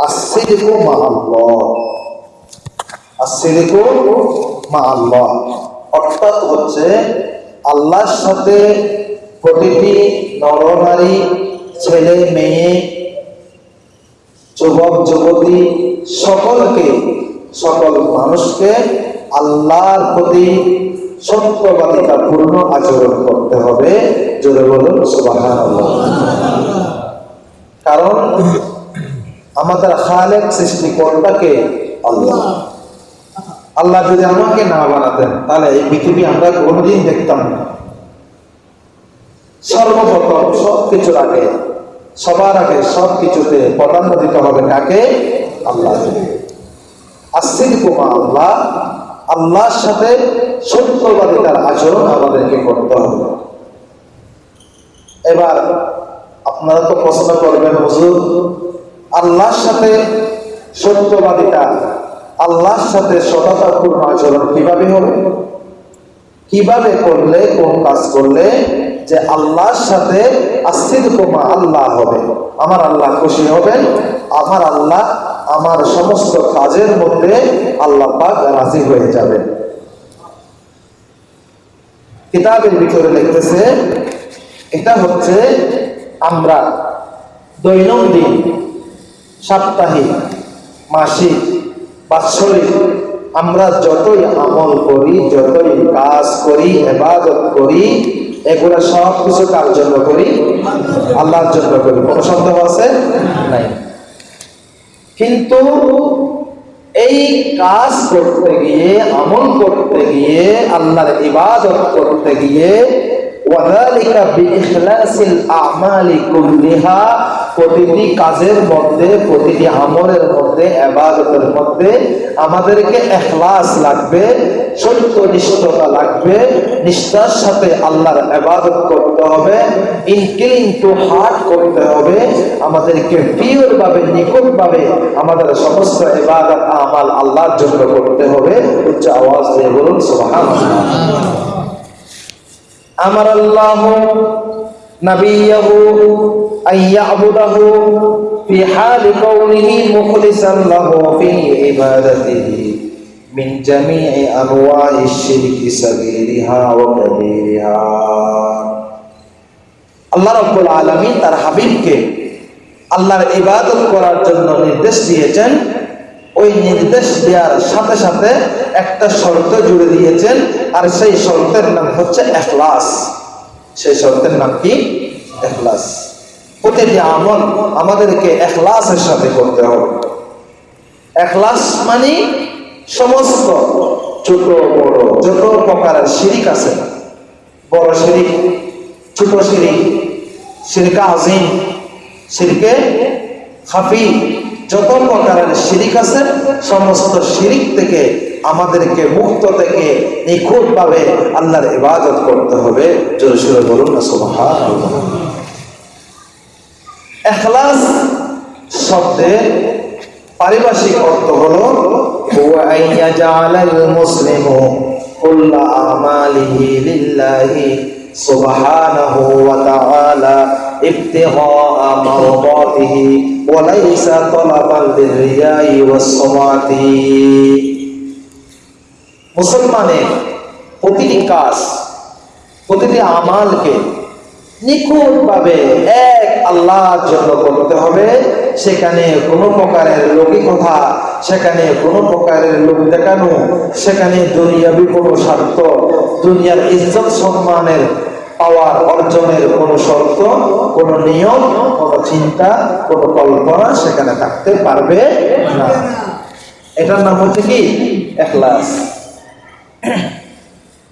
আসিরিকু মা আল্লাহ আসিরিকু মা আল্লাহ অর্থাৎ হচ্ছে আল্লাহর সাথে প্রতিটি নরনারী, ছেলে, মেয়ে, যুবক, যুবতী, সকলকে, সকল মানুষকে আল্লাহর প্রতি সত্যবাদিতা পূর্ণ আচরণ করতে হবে। জোরে বলুন সুবাহান কারণ আমাদের খালেক সৃষ্টিকর্তাকে আল্লাহ। আল্লাহ যদি আমাকে না বানাতেন, তাহলে এই পৃথিবী আমরা কোনোদিন দেখতাম না। সর্বপ্রথম সব কিছুর আগে, সবার আগে সব কিছুতে প্রাধান্য দিতে হবে কাকে? আল্লাহ। আসির কুমা আল্লাহ, আল্লাহর সাথে সত্যবাদিতার আচরণ আমাদেরকে করতে হবে। এবার আপনারা তো প্রশ্ন করবেন, হুজুর আল্লাহর সাথে সত্যবাদিতা, আল্লাহর সাথে সততাপূর্ণ আচরণ কীভাবে হবে? কীভাবে করলে, কোন কাজ করলে যে আল্লাহর সাথে আস্থির কমা আল্লাহ হবে? আমার আল্লাহ খুশি হবেন, আমার আল্লাহ আমার সমস্ত কাজের মধ্যে আল্লাহ পাক রাজি হয়ে যাবেন। কিতাবের ভিতরে লিখতেছে এটা হচ্ছে আমরা দৈনন্দিন সাপ্তাহিক, মাসিক, বাৎসরিক, আমরা যতই আমল করি, যতই কাজ করি এবাদত করি, এগুলো সব কিছু কার জন্য করি? আল্লাহর জন্য করি। কোনো সন্দেহ আছে? নাই। কিন্তু এই কাজ করতে গিয়ে, আমল করতে গিয়ে, আল্লাহর ইবাদত করতে গিয়ে ওয়াদালিকা বিইখলাসিল আমালি কুল্লিহা, প্রতিটি কাজের মধ্যে, প্রতিটি আমলের মধ্যে আবাদতের মধ্যে আমাদেরকে এখলাস লাগবে, সত্যনিষ্ঠতা লাগবে, নিষ্ঠার সাথে আল্লাহর আবাদত করতে হবে, ইনক্লিন টু হার্ট করতে হবে, আমাদেরকে পিওর ভাবে আমাদের সমস্ত ইবাদত, আমাল আল্লাহর জন্য করতে হবে। উচ্চ আওয়াজ দিয়ে বলুন, সুবহানাল্লাহ। আমার আল্লাহ نبيه أن يعبده في حال كونه مخلصا له في عبادته من جميع أنواع الشرك صغيرها وكبيرها আল্লাহ রব্বুল আলমী তার হাবিবকে আল্লাহর ইবাদত করার জন্য নির্দেশ দিয়েছেন ওই নির্দেশ দেওয়ার সাথে সাথে একটা শর্ত জুড়ে দিয়েছেন, আর সেই শর্তের নাম হচ্ছে এখলাস। সেই শর্তের নাম কি? এখলাস। প্রতিটি আমল আমাদেরকে এখলাসের সাথে করতে হবে। এখলাস মানে সমস্ত ছোট বড়, যত প্রকারের শিরিক আছে, বড় শিরিক, ছোট শিরিক, শিরকা আজিম, শিরকে খাফি যত প্রকারের শিরিক আছে, সমস্ত শিরিক থেকে আমাদেরকে মুক্ত থেকে নিখুঁত ভাবে আল্লাহর ইবাদত করতে হবে। বলুন এখলাস শব্দের পারিভাষিক অর্থ হলো মুসলিমু আমালিহি লিল্লাহি মারদাতিহি ওয়া লাইসা তালাবান লিরিয়াই ওয়াস মুসলমানের প্রতিটি কাজ, প্রতিটি আমালকে নিখুঁতভাবে এক আল্লাহর জন্য করতে হবে। সেখানে কোনো প্রকারের লৌকিকতা, সেখানে কোনো প্রকারের লোক দেখানো, সেখানে দুনিয়াবি কোনো স্বার্থ, দুনিয়ার ইজ্জত সম্মানের পাওয়ার অর্জনের কোনো শর্ত, কোনো নিয়ম, কোনো চিন্তা, কোনো কল্পনা সেখানে থাকতে পারবে না। এটার নাম হচ্ছে কি? এখলাস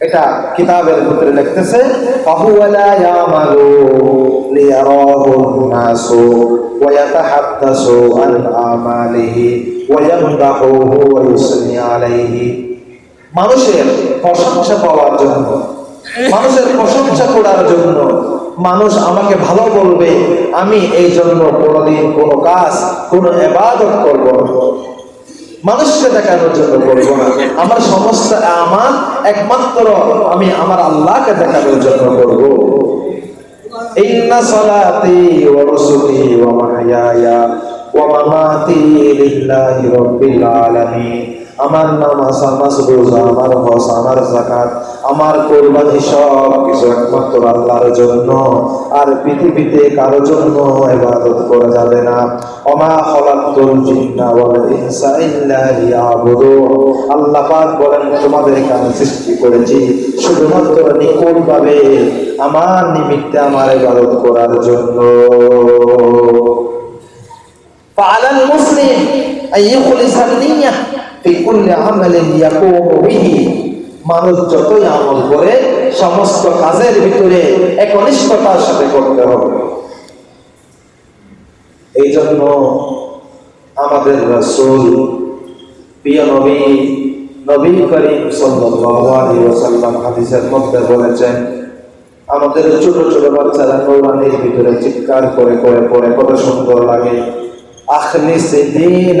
এটা কিতাবের ভিতরে লিখতেছে ওয়া মানুষের প্রশংসা পাওয়ার জন্য মানুষের প্রশংসা করার জন্য মানুষ আমাকে ভালো বলবে, আমি এই জন্য কোনোদিন কোনো কাজ, কোনো এবাদত করব না। মানুষকে দেখানোর জন্য করব না। আমার সমস্ত আমার একমাত্র আমি আমার আল্লাহকে দেখানোর জন্য করব। আমার আমার নামাজ আমার রোজা আমার হজ আমার জাকাত আমার কোরবানি সব কিছু একমাত্র আল্লাহর জন্য আর পৃথিবীতে কারো জন্য ইবাদত করা যাবে না ওমা খলাকতুল জিন্না ওয়াল ইনসা ইল্লা লিয়াবুদুন আল্লাহ পাক বলেন তোমাদেরকে আমি সৃষ্টি করেছি শুধুমাত্র নিকট ভাবে আমার নিমিত্তে আমার ইবাদত করার জন্য فعلى المسلم أن يخلص النية মানুষ যতই আমল করে, সমস্ত কাজের ভিতরে একনিষ্ঠতার সাথে করতে হবে। এই জন্য আমাদের রসুল, প্রিয় নবী নবী করিম সাল্লাম মধ্যে বলেছেন, আমাদের ছোট ছোট বাচ্চারা কোরআনের ভিতরে চিৎকার করে করে পড়ে, কত সুন্দর লাগে। আখনি সে দিন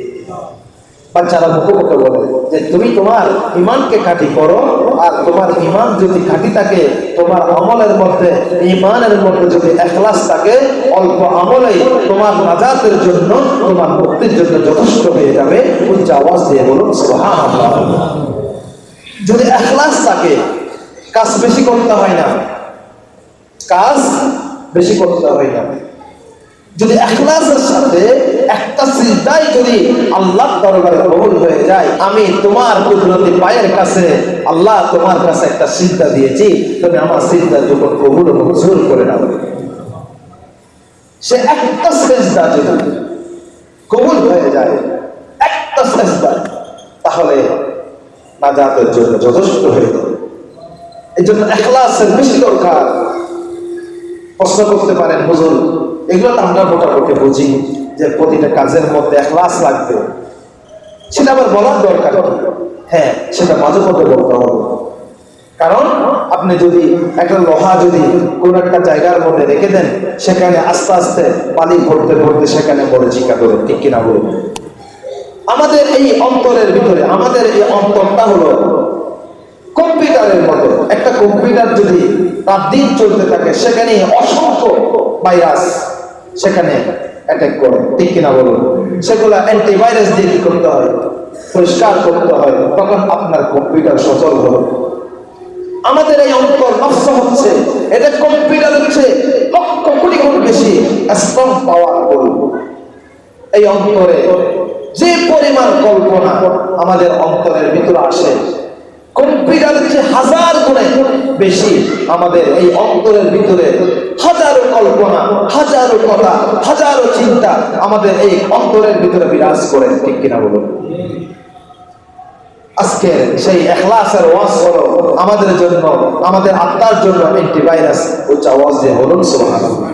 বাচ্চারা মুখে মুখে বলে যে তুমি তোমার ইমানকে কাটি করো আর তোমার ইমান যদি কাটি থাকে, তোমার আমলের মধ্যে, ইমানের মধ্যে যদি একলাস থাকে, অল্প আমলেই তোমার নাজাতের জন্য, তোমার মুক্তির জন্য যথেষ্ট হয়ে যাবে। উচ্চ আওয়াজ দিয়ে বলুন যদি একলাস থাকে, কাজ বেশি করতে হয় না। কাজ বেশি করতে হয় না। যদি এখলাসের সাথে একটা সিজদাই যদি আল্লাহ দরবারে কবুল হয়ে যায়। আমি তোমার কুদরতি পায়ের কাছে, আল্লাহ তোমার কাছে একটা সিজদা দিয়েছি। তুমি আমার সিজদা যখন কবুল মঞ্জুর করে নাও। সে একটা সিজদা যদি কবুল হয়ে যায়, একটা সিজদা তাহলে নাজাতের জন্য যথেষ্ট হয়ে যাবে। এই জন্য এখলাসের বেশি দরকার। প্রশ্ন করতে পারেন, হুজুর, এগুলো তো আমরা মোটামুটি বুঝি যে প্রতিটা কাজের মধ্যে এখলাস লাগবে। সেটা আবার বলার দরকার? হ্যাঁ সেটা মাঝে মধ্যে বলতে হবে। কারণ আপনি যদি একটা লোহা যদি কোন একটা জায়গার মধ্যে রেখে দেন, সেখানে আস্তে আস্তে পানি ভরতে ভরতে সেখানে বড় জিকা ধরে ঠিক কিনা বলুন? আমাদের এই অন্তরের ভিতরে, আমাদের এই অন্তরটা হলো কম্পিউটারের মতো। একটা কম্পিউটার যদি তার দিন চলতে থাকে। সেখানে অসংখ্য ভাইরাস সেখানে অ্যাটাক করে। ঠিক কিনা বলুন? সেগুলো অ্যান্টিভাইরাস দিয়ে কি করতে হয়? পরিষ্কার করতে হয়। তখন আপনার কম্পিউটার সচল হবে আমাদের এই অন্তর নষ্ট হচ্ছে। এটা কম্পিউটার হচ্ছে লক্ষ কোটি গুণ বেশি স্ট্রং পাওয়ার এই অন্তরে যে পরিমাণ কল্পনা আমাদের অন্তরের ভিতরে আসে কম্পিউটারের যে হাজার গুণে বেশি আমাদের এই অন্তরের ভিতরে হাজারো কল্পনা, হাজারো কথা, হাজারো চিন্তা আমাদের এই অন্তরের ভিতরে বিরাজ করে, ঠিক কিনা বলুন? আজকে সেই এখলাসের ওয়াজ হলো আমাদের জন্য, আমাদের আত্মার জন্য অ্যান্টিভাইরাস উচ্চ আওয়াজ দিয়ে বলুন, সুবহানাল্লাহ।